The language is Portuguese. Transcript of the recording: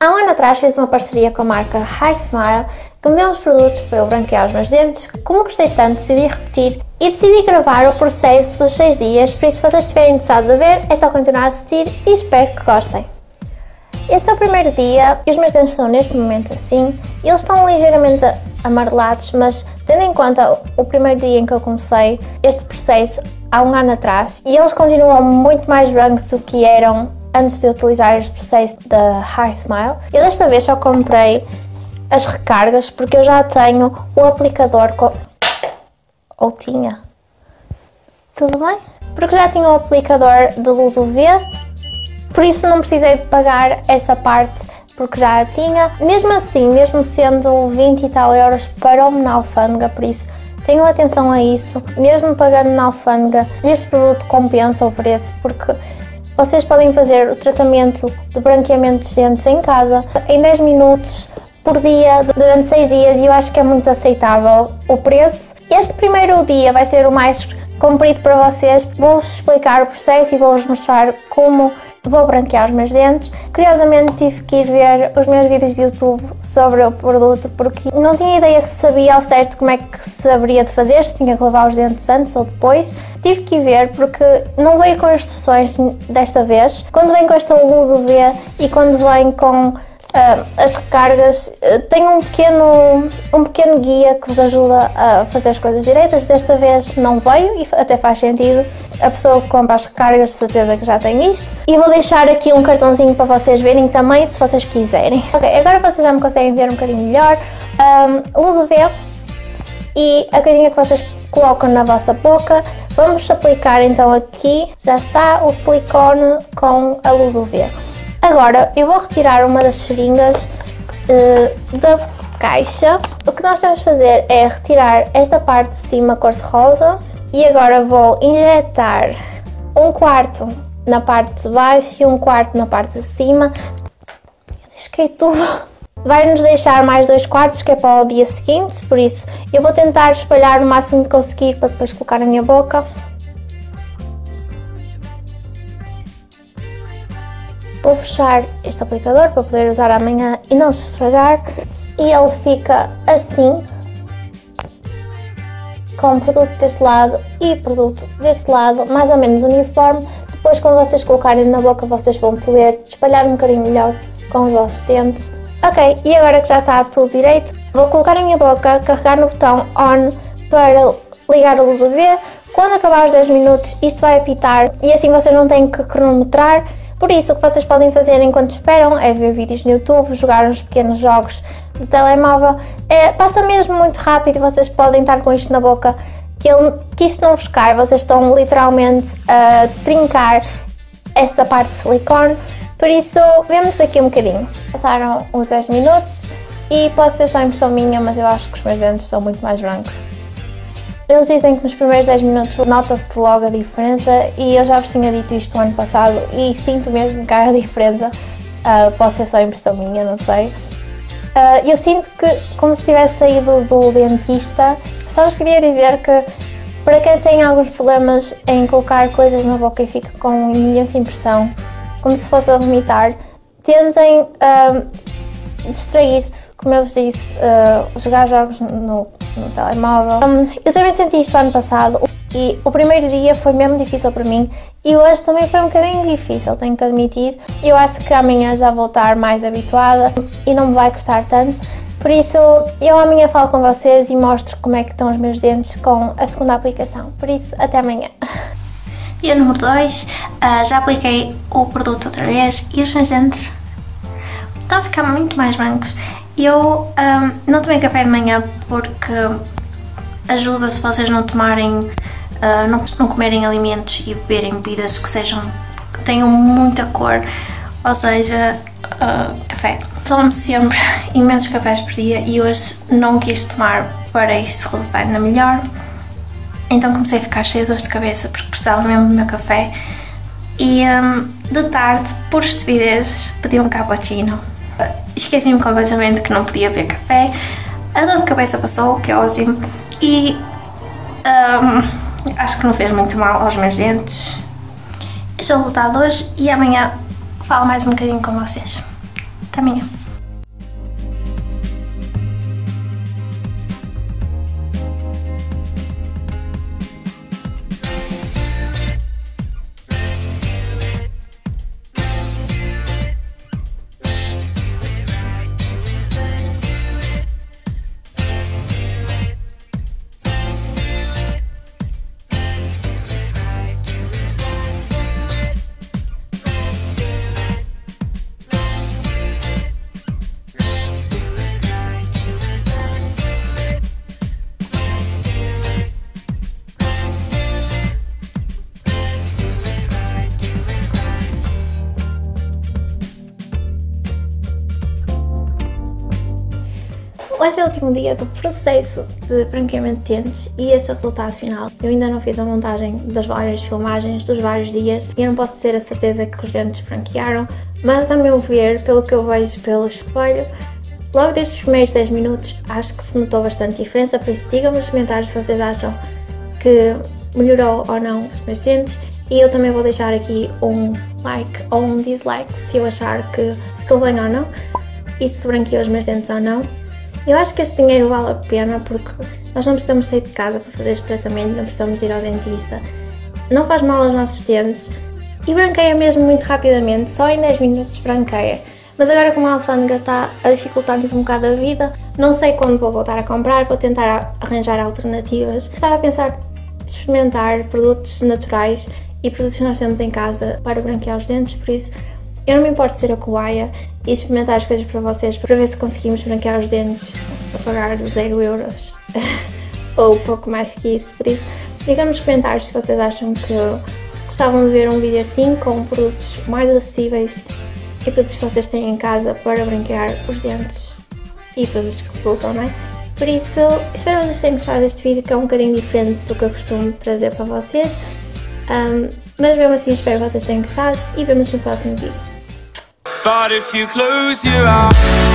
Há um ano atrás fiz uma parceria com a marca High Smile que me deu uns produtos para eu branquear os meus dentes. Como gostei tanto, decidi repetir e decidi gravar o processo dos 6 dias, por isso se vocês estiverem interessados a ver, é só continuar a assistir e espero que gostem. Este é o primeiro dia e os meus dentes estão neste momento assim. Eles estão ligeiramente amarelados, mas tendo em conta o primeiro dia em que eu comecei este processo há um ano atrás, e eles continuam muito mais brancos do que eram antes de utilizar este processo da High Smile. Eu desta vez só comprei as recargas porque eu já tenho o aplicador com... ou tinha tudo bem? Porque já tinha o aplicador de luz UV por isso não precisei de pagar essa parte porque já a tinha. Mesmo assim, mesmo sendo 20 e tal euros para o na alfândega, por isso tenham atenção a isso. Mesmo pagando na alfândega, este produto compensa o preço porque vocês podem fazer o tratamento de branqueamento dos dentes em casa em 10 minutos por dia durante 6 dias e eu acho que é muito aceitável o preço. Este primeiro dia vai ser o mais comprido para vocês. Vou-vos explicar o processo e vou-vos mostrar como vou branquear os meus dentes. Curiosamente tive que ir ver os meus vídeos de YouTube sobre o produto porque não tinha ideia se sabia ao certo como é que se haveria de fazer, se tinha que lavar os dentes antes ou depois. Tive que ir ver porque não veio com instruções desta vez. Quando vem com esta luz UV e quando vem com Uh, as recargas uh, têm um pequeno, um pequeno guia que vos ajuda a fazer as coisas direitas. Desta vez não veio e até faz sentido. A pessoa que compra as recargas certeza que já tem isto. E vou deixar aqui um cartãozinho para vocês verem também, se vocês quiserem. Ok, agora vocês já me conseguem ver um bocadinho melhor. Um, luz UV e a coisinha que vocês colocam na vossa boca. Vamos aplicar então aqui, já está o silicone com a luz UV. Agora eu vou retirar uma das seringas uh, da caixa. O que nós temos de fazer é retirar esta parte de cima cor-de-rosa e agora vou injetar um quarto na parte de baixo e um quarto na parte de cima. Eu tudo. Vai nos deixar mais dois quartos que é para o dia seguinte, por isso eu vou tentar espalhar o máximo que conseguir para depois colocar na minha boca. Vou fechar este aplicador para poder usar amanhã e não se estragar. E ele fica assim, com produto deste lado e produto deste lado, mais ou menos uniforme. Depois quando vocês colocarem na boca vocês vão poder espalhar um bocadinho melhor com os vossos dentes. Ok, e agora que já está tudo direito, vou colocar a minha boca, carregar no botão ON para ligar a luz UV. Quando acabar os 10 minutos isto vai apitar e assim vocês não têm que cronometrar por isso, o que vocês podem fazer enquanto esperam é ver vídeos no YouTube, jogar uns pequenos jogos de telemóvel. É, passa mesmo muito rápido e vocês podem estar com isto na boca que, ele, que isto não vos cai. Vocês estão literalmente a trincar esta parte de silicone. Por isso, vemos daqui um bocadinho. Passaram os 10 minutos e pode ser só impressão minha, mas eu acho que os meus dentes estão muito mais brancos. Eles dizem que nos primeiros 10 minutos nota-se logo a diferença e eu já vos tinha dito isto no ano passado e sinto mesmo que há a diferença. Uh, pode ser só impressão minha, não sei. Uh, eu sinto que, como se tivesse saído do dentista, só vos queria dizer que para quem tem alguns problemas em colocar coisas na boca e fica com imensa impressão, como se fosse a vomitar, tentem uh, distrair-se, como eu vos disse, uh, jogar jogos no no telemóvel. Um, eu também senti isto ano passado e o primeiro dia foi mesmo difícil para mim e hoje também foi um bocadinho difícil, tenho que admitir. Eu acho que amanhã já vou estar mais habituada e não me vai custar tanto. Por isso, eu amanhã falo com vocês e mostro como é que estão os meus dentes com a segunda aplicação. Por isso, até amanhã. Dia número 2, uh, ah, já apliquei o produto outra vez e os meus dentes estão a ficar muito mais brancos eu um, não tomei café de manhã porque ajuda se vocês não tomarem, uh, não, não comerem alimentos e beberem bebidas que sejam, que tenham muita cor, ou seja, uh, café. Tomo sempre imensos cafés por dia e hoje não quis tomar para isso resultar ainda melhor. Então comecei a ficar cheia de dor de cabeça porque precisava mesmo do meu café. E um, de tarde, por estupidez, pedi um cappuccino esqueci-me completamente que não podia beber café. A dor de cabeça passou, que é ótimo. E um, acho que não fez muito mal aos meus dentes. Este é o resultado hoje e amanhã falo mais um bocadinho com vocês. Até amanhã. Hoje é o último dia do processo de branqueamento de dentes e este é o resultado final. Eu ainda não fiz a montagem das várias filmagens dos vários dias e eu não posso ter a certeza que os dentes branquearam, mas a meu ver, pelo que eu vejo pelo espelho, logo desde os primeiros 10 minutos acho que se notou bastante diferença, por isso digam-me nos comentários se vocês acham que melhorou ou não os meus dentes e eu também vou deixar aqui um like ou um dislike se eu achar que ficou bem ou não e se branqueou os meus dentes ou não. Eu acho que este dinheiro vale a pena porque nós não precisamos sair de casa para fazer este tratamento, não precisamos ir ao dentista. Não faz mal aos nossos dentes e branqueia mesmo muito rapidamente, só em 10 minutos branqueia. Mas agora como a alfândega está a dificultar-nos um bocado a vida, não sei quando vou voltar a comprar, vou tentar arranjar alternativas. Estava a pensar experimentar produtos naturais e produtos que nós temos em casa para branquear os dentes, por isso eu não me importo ser a cobaia e experimentar as coisas para vocês para ver se conseguimos branquear os dentes a pagar 0 euros ou pouco mais que isso, por isso digam nos comentários se vocês acham que gostavam de ver um vídeo assim com produtos mais acessíveis e produtos que vocês têm em casa para branquear os dentes e produtos que resultam, não é? Por isso, espero que vocês tenham gostado deste vídeo que é um bocadinho diferente do que eu costumo trazer para vocês um, mas mesmo assim espero que vocês tenham gostado e vemos no próximo vídeo. But if you close your eyes